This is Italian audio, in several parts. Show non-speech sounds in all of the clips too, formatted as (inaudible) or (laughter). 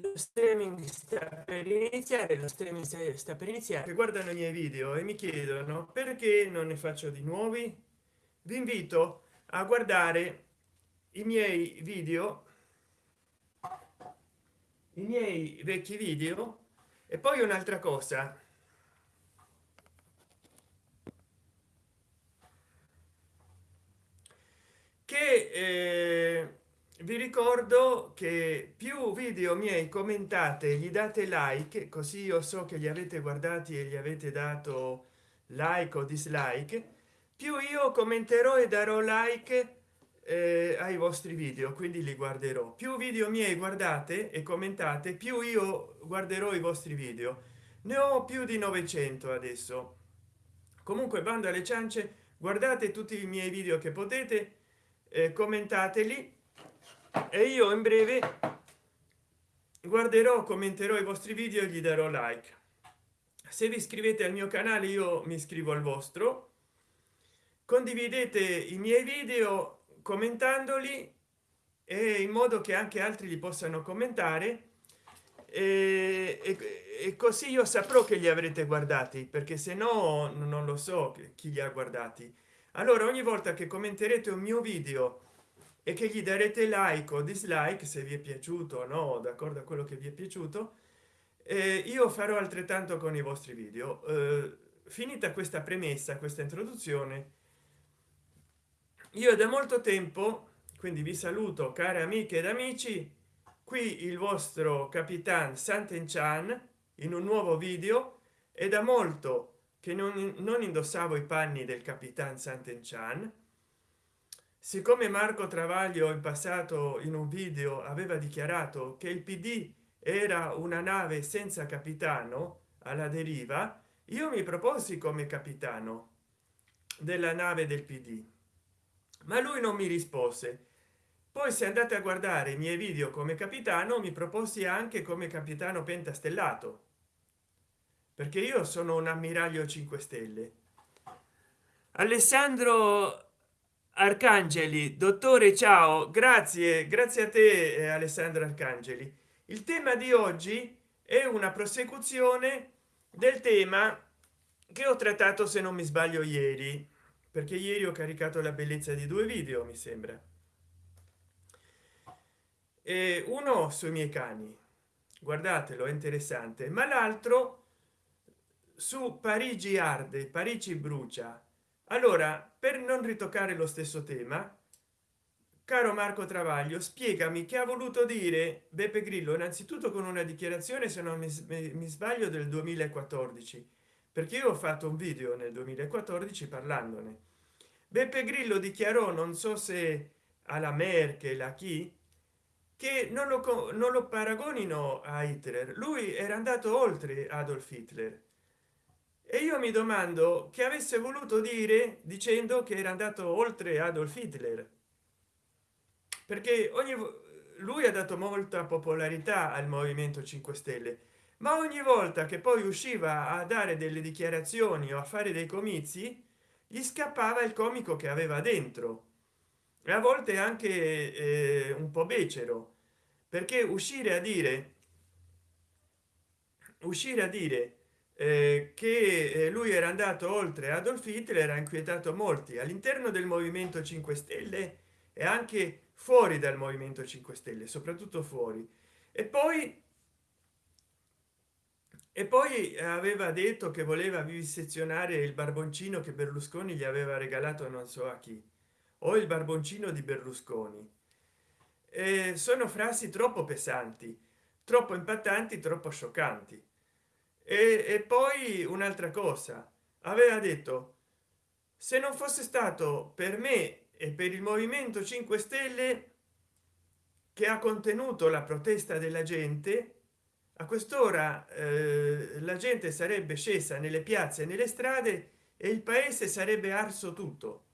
lo streaming sta per iniziare lo streaming sta per iniziare. Guardano i miei video e mi chiedono perché non ne faccio di nuovi? Vi invito a guardare i miei video i miei vecchi video e poi un'altra cosa. Che eh, vi ricordo che più video miei commentate gli date like così io so che li avete guardati e gli avete dato like o dislike più io commenterò e darò like eh, ai vostri video quindi li guarderò. Più video miei guardate e commentate più io guarderò i vostri video. Ne ho più di 900 adesso. Comunque bando alle ciance guardate tutti i miei video che potete eh, commentateli e io in breve guarderò commenterò i vostri video e gli darò like. Se vi iscrivete al mio canale io mi iscrivo al vostro. Condividete i miei video commentandoli e in modo che anche altri li possano commentare. E, e, e, così io saprò che li avrete guardati perché se no non lo so chi li ha guardati. Allora ogni volta che commenterete un mio video e che gli darete like o dislike se vi è piaciuto no d'accordo a quello che vi è piaciuto. Eh, io farò altrettanto con i vostri video. Eh, finita questa premessa questa introduzione io da molto tempo quindi vi saluto cari amiche ed amici qui il vostro capitan santen chan in un nuovo video. E da molto che non, non indossavo i panni del capitan santen chan siccome marco travaglio in passato in un video aveva dichiarato che il pd era una nave senza capitano alla deriva io mi proposi come capitano della nave del pd ma lui non mi rispose. Poi se andate a guardare i miei video come capitano mi proposi anche come capitano pentastellato. Perché io sono un ammiraglio 5 stelle. Alessandro arcangeli dottore ciao. Grazie grazie a te eh, alessandro arcangeli. Il tema di oggi è una prosecuzione del tema che ho trattato se non mi sbaglio ieri perché ieri ho caricato la bellezza di due video mi sembra. E uno sui miei cani. Guardatelo è interessante. Ma l'altro su parigi arde parigi brucia allora per non ritoccare lo stesso tema caro marco travaglio spiegami che ha voluto dire beppe grillo innanzitutto con una dichiarazione se non mi, sbaglio del 2014 perché io ho fatto un video nel 2014 parlandone. Beppe grillo dichiarò non so se alla merkel a chi che non lo, non lo paragonino a hitler. Lui era andato oltre adolf hitler e io mi domando che avesse voluto dire dicendo che era andato oltre adolf hitler? Perché ogni lui ha dato molta popolarità al movimento 5 stelle ma ogni volta che poi usciva a dare delle dichiarazioni o a fare dei comizi gli scappava il comico che aveva dentro. E a volte anche eh, un po becero. Perché uscire a dire uscire a dire eh, che eh, lui era andato oltre adolf hitler ha inquietato molti all'interno del movimento 5 stelle e anche fuori dal movimento 5 stelle soprattutto fuori. E poi e poi aveva detto che voleva vivisezionare il barboncino che berlusconi gli aveva regalato non so a chi o il barboncino di berlusconi. E sono frasi troppo pesanti troppo impattanti troppo scioccanti e, e poi un'altra cosa. Aveva detto se non fosse stato per me e per il movimento 5 stelle che ha contenuto la protesta della gente a quest'ora eh, la gente sarebbe scesa nelle piazze nelle strade e il paese sarebbe arso tutto.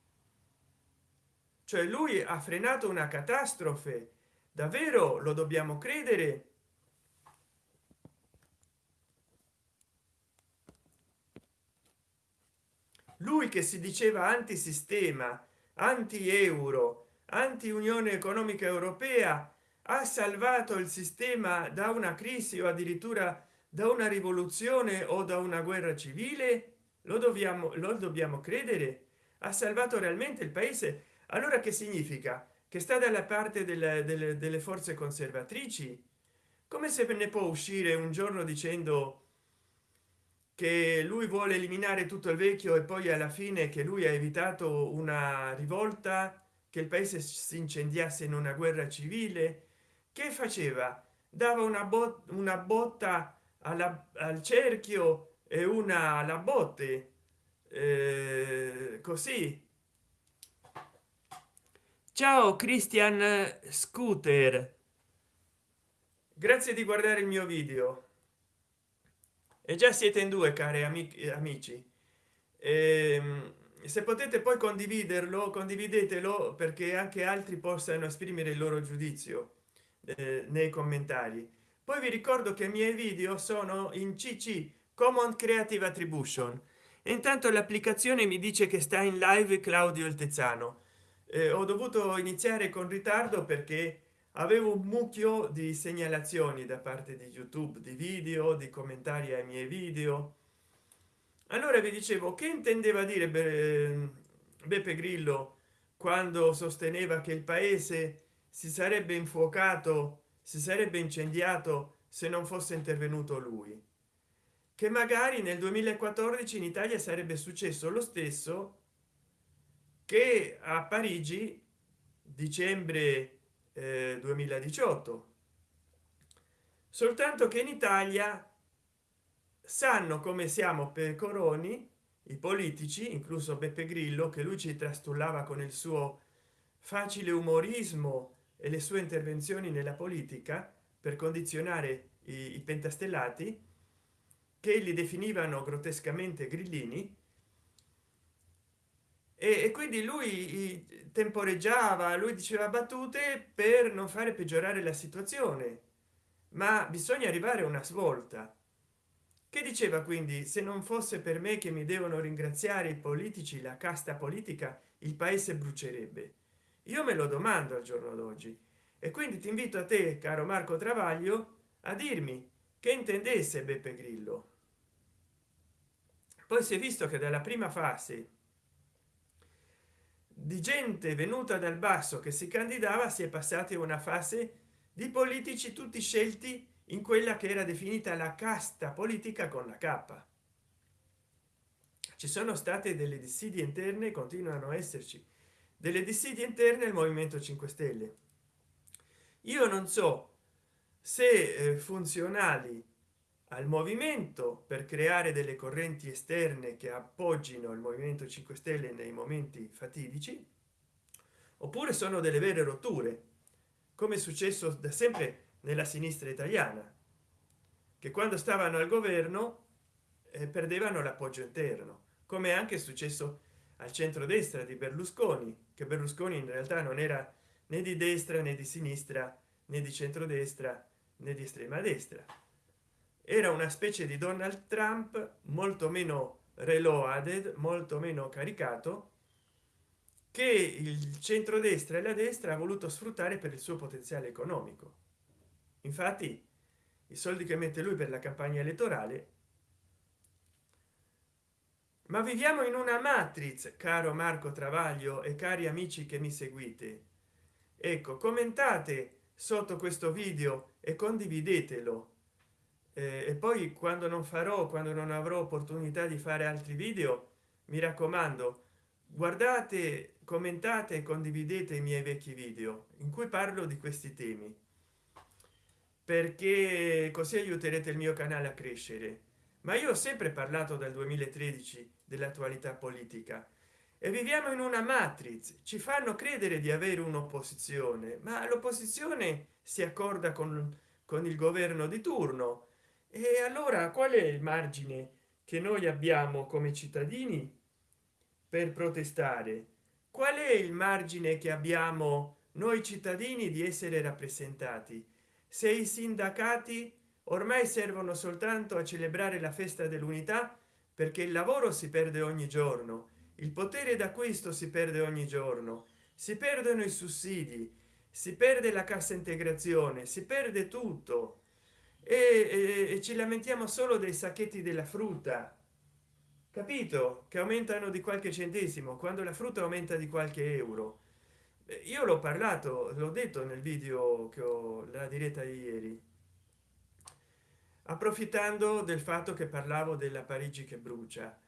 Cioè lui ha frenato una catastrofe. Davvero lo dobbiamo credere lui che si diceva antisistema anti euro anti unione economica europea ha salvato il sistema da una crisi o addirittura da una rivoluzione o da una guerra civile? Lo dobbiamo lo dobbiamo credere? Ha salvato realmente il paese? Allora che significa? Che sta dalla parte delle, delle, delle forze conservatrici? Come se ne può uscire un giorno dicendo che lui vuole eliminare tutto il vecchio e poi alla fine che lui ha evitato una rivolta che il paese si incendiasse in una guerra civile. Che faceva? Dava una, bot una botta alla, al cerchio e una alla botte. Eh, così. Ciao christian scooter. Grazie di guardare il mio video e già siete in due cari amici. E, ehm, se potete poi condividerlo condividetelo perché anche altri possano esprimere il loro giudizio eh, nei commentari. Poi vi ricordo che i miei video sono in cc common creative attribution. Intanto l'applicazione mi dice che sta in live claudio il tezzano eh, ho dovuto iniziare con ritardo perché avevo un mucchio di segnalazioni da parte di youtube di video di commentari ai miei video. Allora vi dicevo che intendeva dire beppe grillo quando sosteneva che il paese si sarebbe infuocato si sarebbe incendiato se non fosse intervenuto lui? Che magari nel 2014 in italia sarebbe successo lo stesso che a parigi dicembre eh, 2018 soltanto che in italia sanno come siamo pecoroni i politici incluso beppe grillo che lui ci trastullava con il suo facile umorismo e le sue intervenzioni nella politica per condizionare i, i pentastellati che li definivano grottescamente grillini e, e quindi lui temporeggiava lui diceva battute per non fare peggiorare la situazione. Ma bisogna arrivare a una svolta. Che diceva quindi? Se non fosse per me che mi devono ringraziare i politici la casta politica il paese brucierebbe io me lo domando al giorno d'oggi. E quindi ti invito a te caro marco travaglio a dirmi che intendesse beppe grillo. Poi si è visto che dalla prima fase di gente venuta dal basso che si candidava si è passati a una fase di politici tutti scelti in quella che era definita la casta politica con la k. Ci sono state delle dissidie interne continuano a esserci delle dissidie interne al movimento 5 stelle. Io non so se eh, funzionali al movimento per creare delle correnti esterne che appoggino il movimento 5 stelle nei momenti fatidici oppure sono delle vere rotture come è successo da sempre nella sinistra italiana che quando stavano al governo eh, perdevano l'appoggio interno come anche successo al centro-destra di berlusconi che berlusconi in realtà non era né di destra né di sinistra né di centrodestra né di estrema destra era una specie di donald trump molto meno reloaded molto meno caricato che il centrodestra e la destra ha voluto sfruttare per il suo potenziale economico. Infatti i soldi che mette lui per la campagna elettorale. Ma viviamo in una matrix caro marco travaglio e cari amici che mi seguite. Ecco commentate sotto questo video e condividetelo e poi quando non farò quando non avrò opportunità di fare altri video mi raccomando guardate commentate e condividete i miei vecchi video in cui parlo di questi temi perché così aiuterete il mio canale a crescere. Ma io ho sempre parlato dal 2013 dell'attualità politica e viviamo in una matrix. Ci fanno credere di avere un'opposizione ma l'opposizione si accorda con, con il governo di turno e allora qual è il margine che noi abbiamo come cittadini per protestare? Qual è il margine che abbiamo noi cittadini di essere rappresentati? Se i sindacati ormai servono soltanto a celebrare la festa dell'unità perché il lavoro si perde ogni giorno il potere d'acquisto si perde ogni giorno si perdono i sussidi si perde la cassa integrazione si perde tutto e, e, ci lamentiamo solo dei sacchetti della frutta. Capito? Che aumentano di qualche centesimo quando la frutta aumenta di qualche euro. Io l'ho parlato l'ho detto nel video che ho la diretta di ieri. Approfittando del fatto che parlavo della parigi che brucia.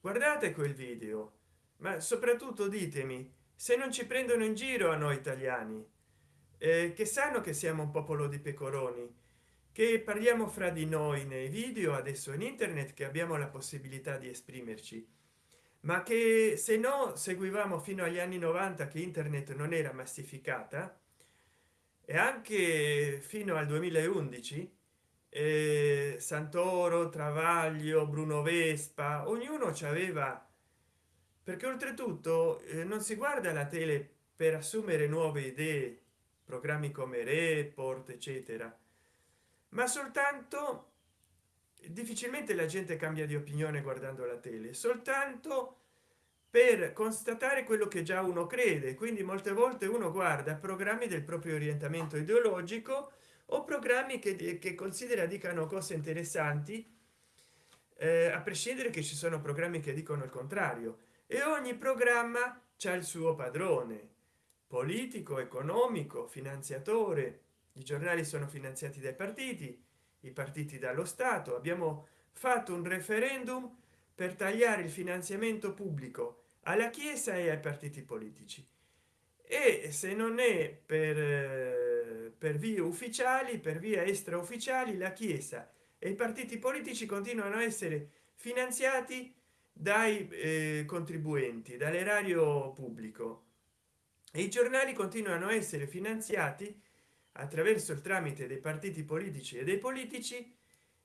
Guardate quel video ma soprattutto ditemi se non ci prendono in giro a noi italiani eh, che sanno che siamo un popolo di pecoroni che parliamo fra di noi nei video adesso in internet che abbiamo la possibilità di esprimerci. Ma che se no seguivamo fino agli anni 90 che internet non era massificata e anche fino al 2011 eh, santoro travaglio bruno vespa ognuno ci aveva perché oltretutto eh, non si guarda la tele per assumere nuove idee programmi come report eccetera ma soltanto difficilmente la gente cambia di opinione guardando la tele soltanto per constatare quello che già uno crede. Quindi molte volte uno guarda programmi del proprio orientamento ideologico o programmi che, che considera dicano cose interessanti eh, a prescindere che ci sono programmi che dicono il contrario. E ogni programma c'è il suo padrone politico economico finanziatore i giornali sono finanziati dai partiti i partiti dallo stato. Abbiamo fatto un referendum per tagliare il finanziamento pubblico alla chiesa e ai partiti politici. E se non è per eh, per vie ufficiali per via extra ufficiali la chiesa e i partiti politici continuano a essere finanziati dai eh, contribuenti dall'erario pubblico. E i giornali continuano a essere finanziati attraverso il tramite dei partiti politici e dei politici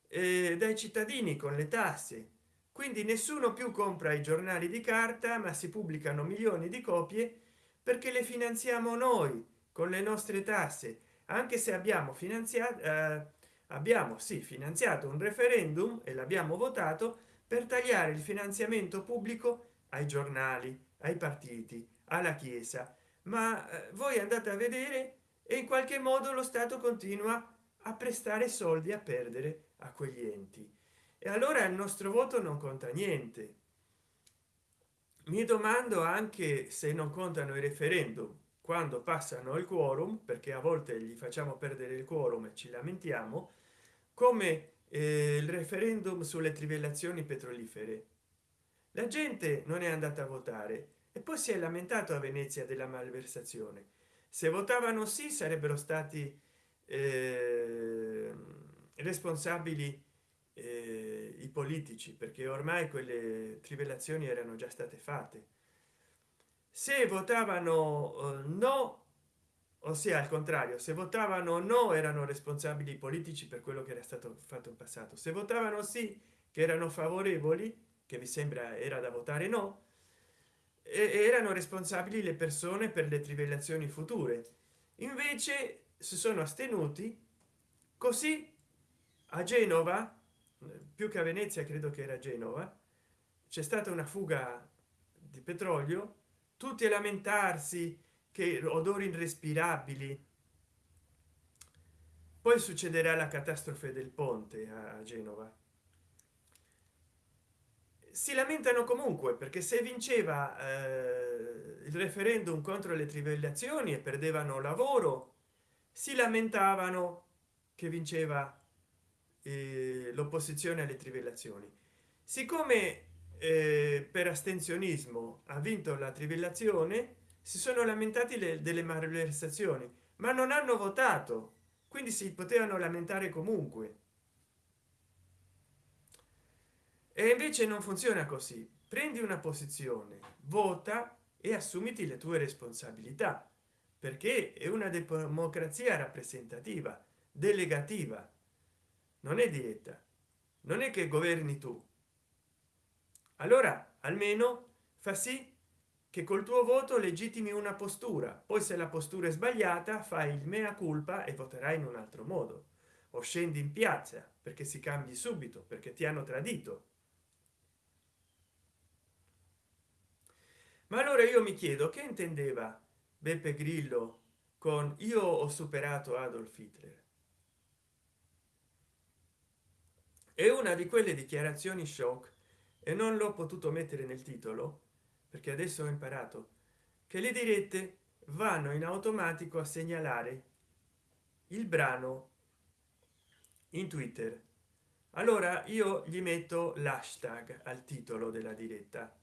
eh, dai cittadini con le tasse. Quindi nessuno più compra i giornali di carta ma si pubblicano milioni di copie perché le finanziamo noi con le nostre tasse. Anche se abbiamo finanziato eh, abbiamo sì finanziato un referendum e l'abbiamo votato per tagliare il finanziamento pubblico ai giornali ai partiti alla chiesa. Ma eh, voi andate a vedere e in qualche modo lo stato continua a prestare soldi a perdere a quegli enti. E allora il nostro voto non conta niente. Mi domando anche se non contano i referendum. Quando passano il quorum perché a volte gli facciamo perdere il quorum e ci lamentiamo come eh, il referendum sulle trivellazioni petrolifere. La gente non è andata a votare e poi si è lamentato a venezia della malversazione se votavano sì sarebbero stati eh, responsabili eh, i politici perché ormai quelle trivellazioni erano già state fatte. Se votavano eh, no ossia al contrario se votavano no erano responsabili politici per quello che era stato fatto in passato. Se votavano sì che erano favorevoli che vi sembra era da votare no erano responsabili le persone per le trivellazioni future. Invece si sono astenuti così a genova più che a venezia credo che era genova c'è stata una fuga di petrolio tutti a lamentarsi che odori irrespirabili. Poi succederà la catastrofe del ponte a genova si lamentano comunque perché se vinceva eh, il referendum contro le trivellazioni e perdevano lavoro si lamentavano che vinceva eh, l'opposizione alle trivellazioni. Siccome eh, per astensionismo ha vinto la trivellazione si sono lamentati le, delle malversazioni ma non hanno votato quindi si potevano lamentare comunque e invece non funziona così. Prendi una posizione vota e assumiti le tue responsabilità perché è una democrazia rappresentativa delegativa. Non è dieta non è che governi tu. Allora almeno fa sì che col tuo voto legittimi una postura. Poi se la postura è sbagliata fai il mea culpa e voterai in un altro modo. O scendi in piazza perché si cambi subito perché ti hanno tradito ma allora io mi chiedo che intendeva beppe grillo con io ho superato adolf hitler è una di quelle dichiarazioni shock e non l'ho potuto mettere nel titolo perché adesso ho imparato che le dirette vanno in automatico a segnalare il brano in twitter. Allora io gli metto l'hashtag al titolo della diretta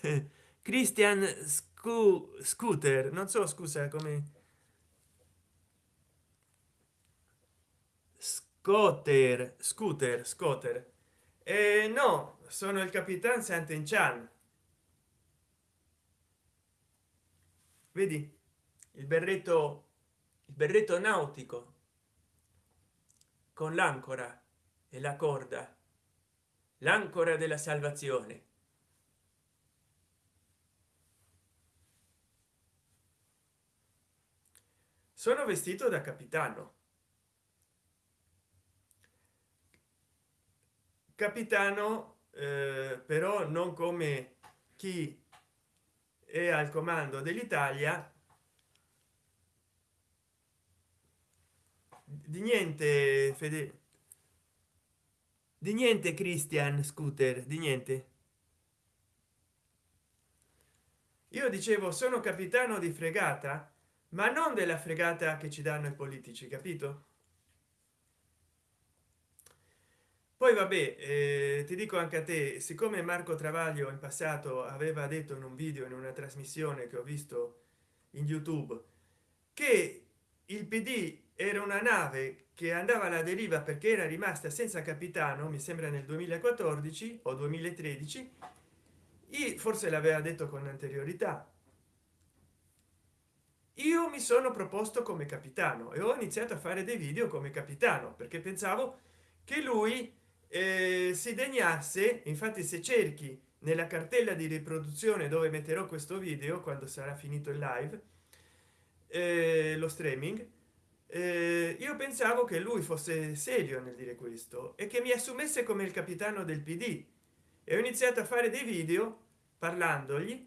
(laughs) christian Scu scooter non so scusa come scooter scooter scooter eh, no sono il capitan Sant'Enchan vedi? Il berretto il berretto nautico. Con l'ancora e la corda. L'ancora della salvazione sono vestito da capitano. Capitano eh, però non come chi è al comando dell'italia di niente fede di niente christian scooter di niente. Io dicevo sono capitano di fregata ma non della fregata che ci danno i politici capito? Poi vabbè eh, ti dico anche a te siccome marco travaglio in passato aveva detto in un video in una trasmissione che ho visto in youtube che il pd era una nave che andava alla deriva perché era rimasta senza capitano mi sembra nel 2014 o 2013 e forse l'aveva detto con anteriorità io mi sono proposto come capitano e ho iniziato a fare dei video come capitano perché pensavo che lui eh, si degnasse infatti se cerchi nella cartella di riproduzione dove metterò questo video quando sarà finito il live eh, lo streaming eh, io pensavo che lui fosse serio nel dire questo e che mi assumesse come il capitano del pd e ho iniziato a fare dei video parlandogli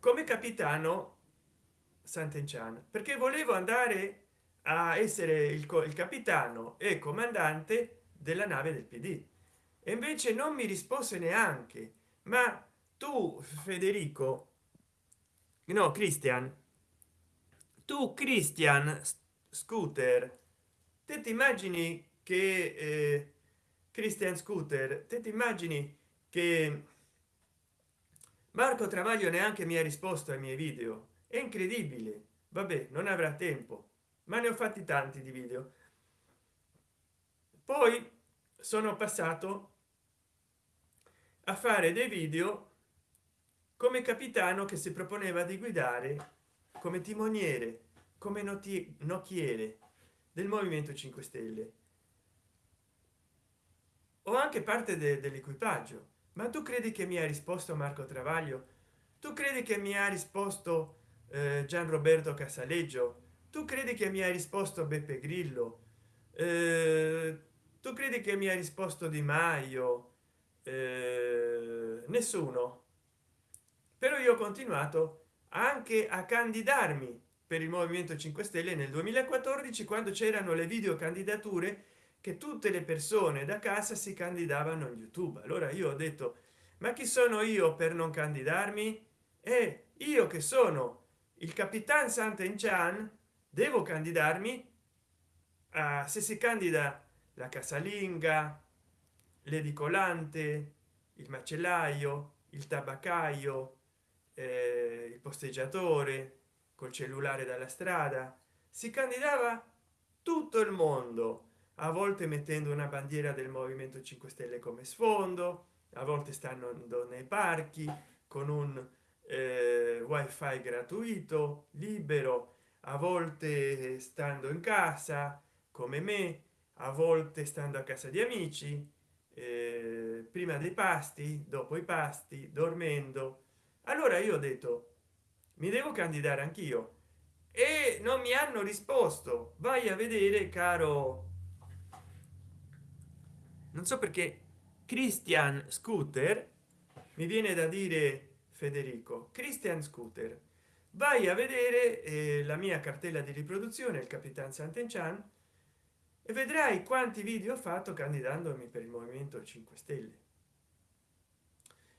come capitano Sant'Enchan perché volevo andare a essere il, il capitano e comandante della nave del pd e invece non mi rispose neanche. Ma tu federico no cristian tu cristian scooter te ti immagini che eh, christian scooter te ti immagini che marco travaglio neanche mi ha risposto ai miei video è incredibile. Vabbè non avrà tempo. Ma ne ho fatti tanti di video. Poi sono passato a fare dei video come capitano che si proponeva di guidare come timoniere come nocchiere del movimento 5 stelle. O anche parte de dell'equipaggio. Ma tu credi che mi ha risposto marco travaglio? Tu credi che mi ha risposto gian roberto casaleggio tu credi che mi ha risposto beppe grillo? Eh, tu credi che mi ha risposto di maio? Eh, nessuno. Però io ho continuato anche a candidarmi per il movimento 5 stelle nel 2014 quando c'erano le video candidature che tutte le persone da casa si candidavano in youtube. Allora io ho detto ma chi sono io per non candidarmi? E io che sono il capitan Sant'Enchan devo candidarmi a se si candida la casalinga l'edicolante il macellaio il tabaccaio eh, il posteggiatore col cellulare dalla strada. Si candidava tutto il mondo a volte mettendo una bandiera del movimento 5 stelle come sfondo a volte stanno nei parchi con un wifi gratuito libero a volte stando in casa come me a volte stando a casa di amici eh, prima dei pasti dopo i pasti dormendo. Allora io ho detto mi devo candidare anch'io. E non mi hanno risposto. Vai a vedere caro non so perché christian scooter mi viene da dire federico. Christian scooter. Vai a vedere eh, la mia cartella di riproduzione il capitan sant'enchan e vedrai quanti video ho fatto candidandomi per il movimento 5 stelle.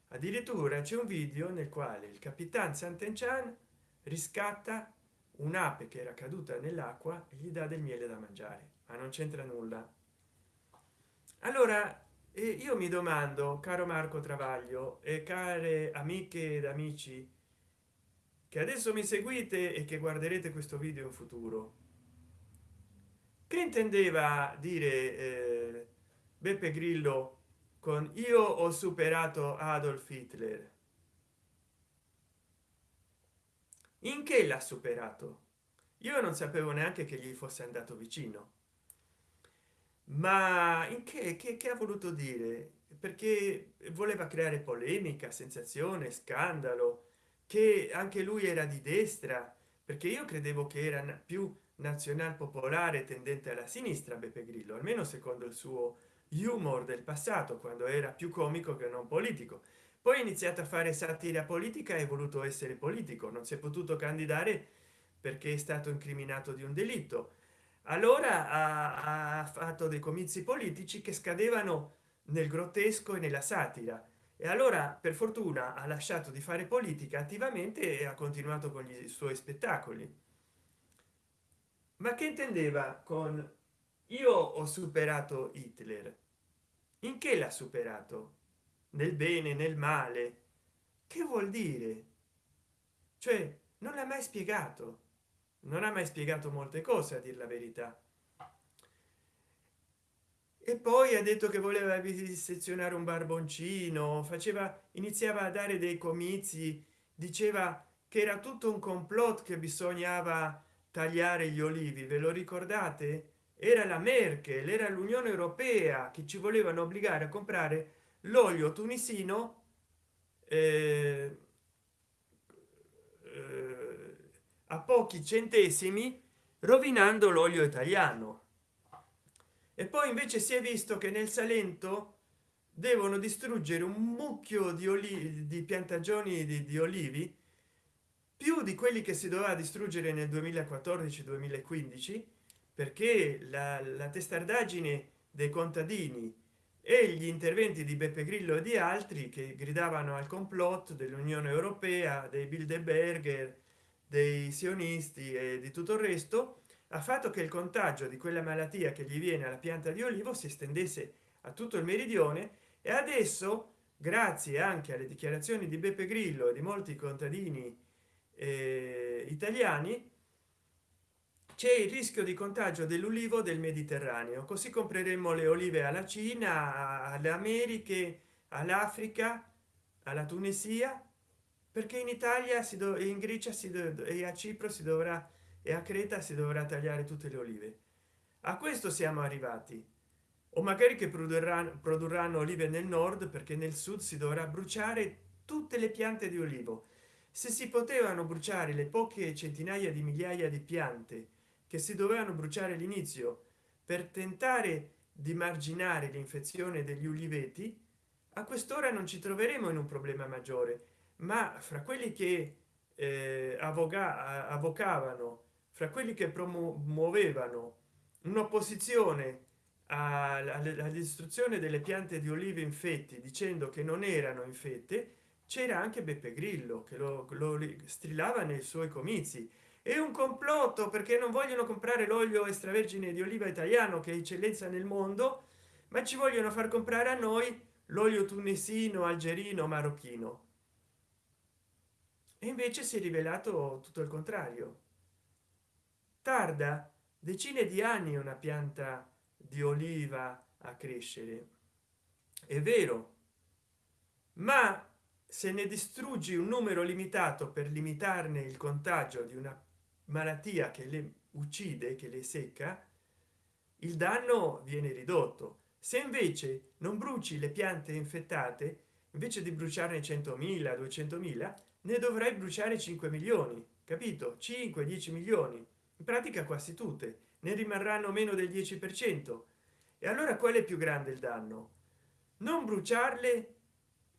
Addirittura c'è un video nel quale il capitan sant'enchan riscatta un'ape che era caduta nell'acqua e gli dà del miele da mangiare ma non c'entra nulla. Allora eh, io mi domando caro marco travaglio e care amiche ed amici che adesso mi seguite e che guarderete questo video in futuro che intendeva dire eh, beppe grillo con io ho superato adolf hitler in che l'ha superato? Io non sapevo neanche che gli fosse andato vicino ma in che, che, che ha voluto dire? Perché voleva creare polemica sensazione scandalo che anche lui era di destra perché io credevo che era più nazional popolare tendente alla sinistra beppe grillo almeno secondo il suo humor del passato quando era più comico che non politico. Poi ha iniziato a fare satira politica e voluto essere politico non si è potuto candidare perché è stato incriminato di un delitto allora ha, ha fatto dei comizi politici che scadevano nel grottesco e nella satira. E allora per fortuna ha lasciato di fare politica attivamente e ha continuato con gli suoi spettacoli. Ma che intendeva con io ho superato hitler in che l'ha superato? Nel bene nel male? Che vuol dire? Cioè non l'ha mai spiegato non ha mai spiegato molte cose a dir la verità. E poi ha detto che voleva disezionare un barboncino faceva iniziava a dare dei comizi diceva che era tutto un complotto che bisognava tagliare gli olivi ve lo ricordate? Era la merkel era l'unione europea che ci volevano obbligare a comprare l'olio tunisino eh, a pochi centesimi rovinando l'olio italiano. E poi invece si è visto che nel salento devono distruggere un mucchio di olivi di piantagioni di, di olivi più di quelli che si doveva distruggere nel 2014 2015 perché la, la testardaggine dei contadini e gli interventi di beppe grillo e di altri che gridavano al complotto dell'unione europea dei bilderberger dei sionisti e di tutto il resto ha fatto che il contagio di quella malattia che gli viene alla pianta di olivo si estendesse a tutto il meridione e adesso grazie anche alle dichiarazioni di beppe grillo e di molti contadini eh, italiani c'è il rischio di contagio dell'ulivo del mediterraneo così compreremo le olive alla cina alle americhe all'africa alla tunisia perché in italia si do in grecia si e a cipro si dovrà e a creta si dovrà tagliare tutte le olive. A questo siamo arrivati. O magari che produrranno produrranno olive nel nord perché nel sud si dovrà bruciare tutte le piante di olivo. Se si potevano bruciare le poche centinaia di migliaia di piante che si dovevano bruciare all'inizio per tentare di marginare l'infezione degli uliveti a quest'ora non ci troveremo in un problema maggiore ma fra quelli che eh, avoga, avvocavano fra quelli che promuovevano un'opposizione alla distruzione delle piante di olive infetti dicendo che non erano infette c'era anche beppe grillo che lo, lo strillava nei suoi comizi. È un complotto perché non vogliono comprare l'olio extravergine di oliva italiano che è eccellenza nel mondo ma ci vogliono far comprare a noi l'olio tunisino algerino marocchino invece si è rivelato tutto il contrario. Tarda decine di anni una pianta di oliva a crescere. È vero ma se ne distruggi un numero limitato per limitarne il contagio di una malattia che le uccide che le secca il danno viene ridotto. Se invece non bruci le piante infettate invece di bruciarne 100.000 200.000 ne dovrai bruciare 5 milioni capito? 5 10 milioni. In pratica quasi tutte ne rimarranno meno del 10 per cento. E allora qual è più grande il danno? Non bruciarle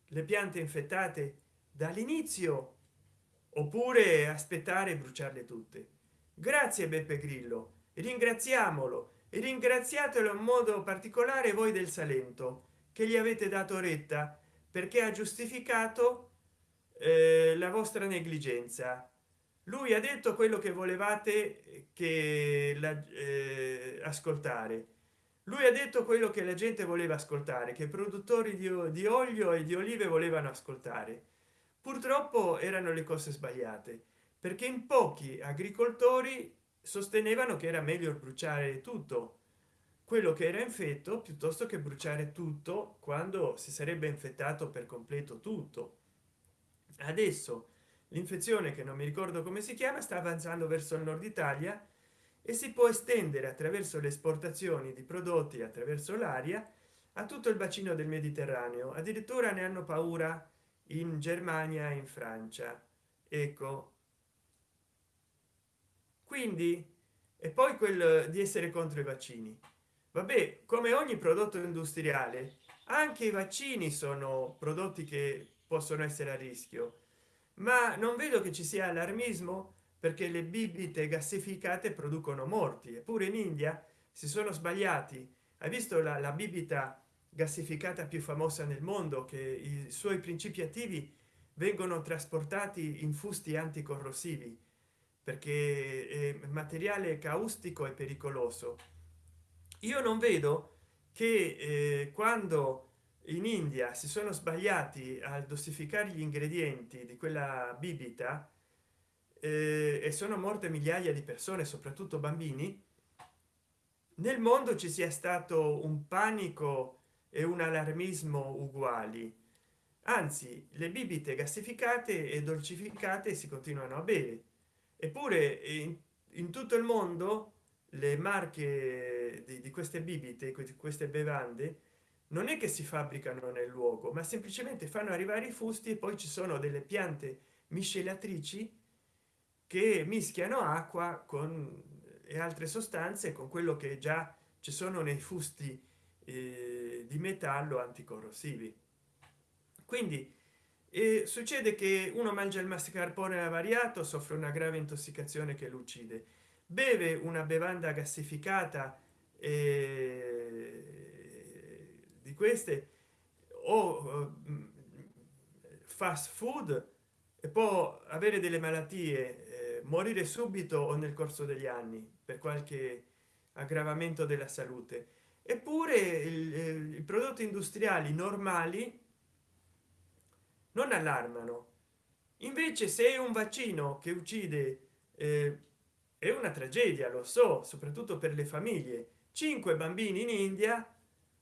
le piante infettate dall'inizio oppure aspettare e bruciarle tutte. Grazie beppe grillo. Ringraziamolo. E ringraziatelo in modo particolare voi del salento che gli avete dato retta perché ha giustificato eh, la vostra negligenza. Lui ha detto quello che volevate che la, eh, ascoltare. Lui ha detto quello che la gente voleva ascoltare che i produttori di, di olio e di olive volevano ascoltare. Purtroppo erano le cose sbagliate perché in pochi agricoltori sostenevano che era meglio bruciare tutto. Quello che era infetto piuttosto che bruciare tutto quando si sarebbe infettato per completo tutto adesso l'infezione che non mi ricordo come si chiama sta avanzando verso il nord italia e si può estendere attraverso le esportazioni di prodotti attraverso l'aria a tutto il bacino del mediterraneo. Addirittura ne hanno paura in germania in francia. Ecco. Quindi e poi quel di essere contro i vaccini. Vabbè come ogni prodotto industriale anche i vaccini sono prodotti che possono essere a rischio. Ma non vedo che ci sia allarmismo perché le bibite gassificate producono morti. Eppure in india si sono sbagliati. Hai visto la, la bibita gassificata più famosa nel mondo che i suoi principi attivi vengono trasportati in fusti anticorrosivi? Perché materiale caustico e pericoloso. Io non vedo che eh, quando in india si sono sbagliati a dosificare gli ingredienti di quella bibita eh, e sono morte migliaia di persone soprattutto bambini nel mondo ci sia stato un panico e un allarmismo uguali. Anzi le bibite gassificate e dolcificate si continuano a bere. Eppure in, in tutto il mondo le marche di, di queste bibite queste bevande non è che si fabbricano nel luogo ma semplicemente fanno arrivare i fusti e poi ci sono delle piante miscelatrici che mischiano acqua con e altre sostanze con quello che già ci sono nei fusti eh, di metallo anticorrosivi. Quindi eh, succede che uno mangia il mascarpone avariato soffre una grave intossicazione che lo uccide. Beve una bevanda gassificata eh, queste o eh, fast food e può avere delle malattie eh, morire subito o nel corso degli anni per qualche aggravamento della salute. Eppure i prodotti industriali normali non allarmano. Invece se un vaccino che uccide eh, è una tragedia lo so soprattutto per le famiglie. Cinque bambini in india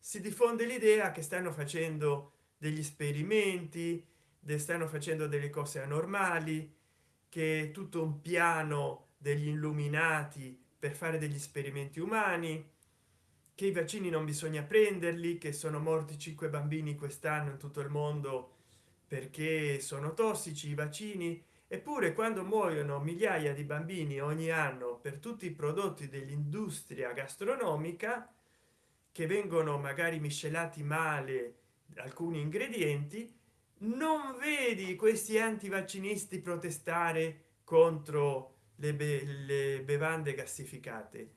si diffonde l'idea che stanno facendo degli esperimenti stanno facendo delle cose anormali che tutto un piano degli illuminati per fare degli esperimenti umani che i vaccini non bisogna prenderli che sono morti cinque bambini quest'anno in tutto il mondo perché sono tossici i vaccini. Eppure quando muoiono migliaia di bambini ogni anno per tutti i prodotti dell'industria gastronomica che vengono magari miscelati male alcuni ingredienti non vedi questi antivaccinisti protestare contro le, be le bevande gassificate.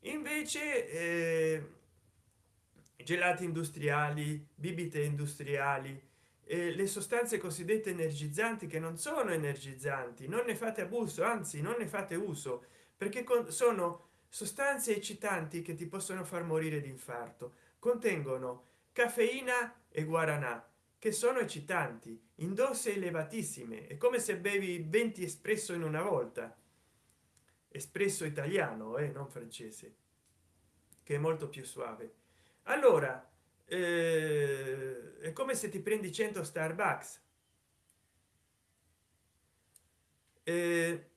Invece eh, gelati industriali bibite industriali eh, le sostanze cosiddette energizzanti che non sono energizzanti non ne fate abuso anzi non ne fate uso perché sono sostanze eccitanti che ti possono far morire di infarto contengono caffeina e guaranà che sono eccitanti in dose elevatissime è come se bevi 20 espresso in una volta. Espresso italiano e eh, non francese che è molto più suave. Allora eh, è come se ti prendi 100 starbucks. Eh,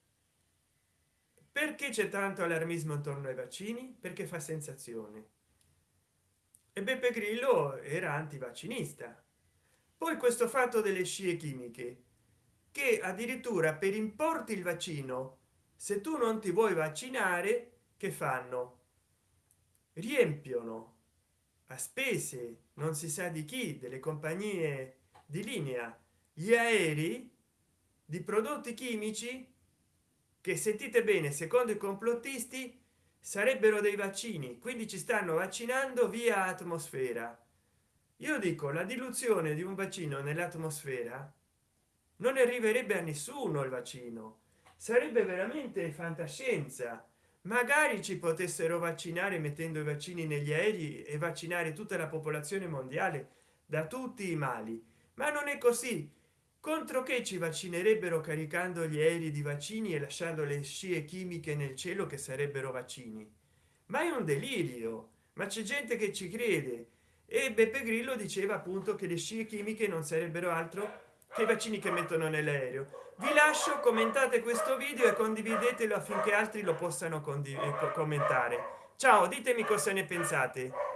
perché c'è tanto allarmismo intorno ai vaccini? Perché fa sensazione. E beppe grillo era antivaccinista. Poi questo fatto delle scie chimiche che addirittura per importi il vaccino se tu non ti vuoi vaccinare che fanno? Riempiono a spese non si sa di chi delle compagnie di linea gli aerei di prodotti chimici che sentite bene secondo i complottisti sarebbero dei vaccini quindi ci stanno vaccinando via atmosfera. Io dico la diluzione di un vaccino nell'atmosfera non arriverebbe a nessuno il vaccino. Sarebbe veramente fantascienza. Magari ci potessero vaccinare mettendo i vaccini negli aerei e vaccinare tutta la popolazione mondiale da tutti i mali. Ma non è così contro che ci vaccinerebbero caricando gli aerei di vaccini e lasciando le scie chimiche nel cielo che sarebbero vaccini. Ma è un delirio. Ma c'è gente che ci crede. E beppe grillo diceva appunto che le scie chimiche non sarebbero altro che i vaccini che mettono nell'aereo. Vi lascio commentate questo video e condividetelo affinché altri lo possano commentare. Ciao ditemi cosa ne pensate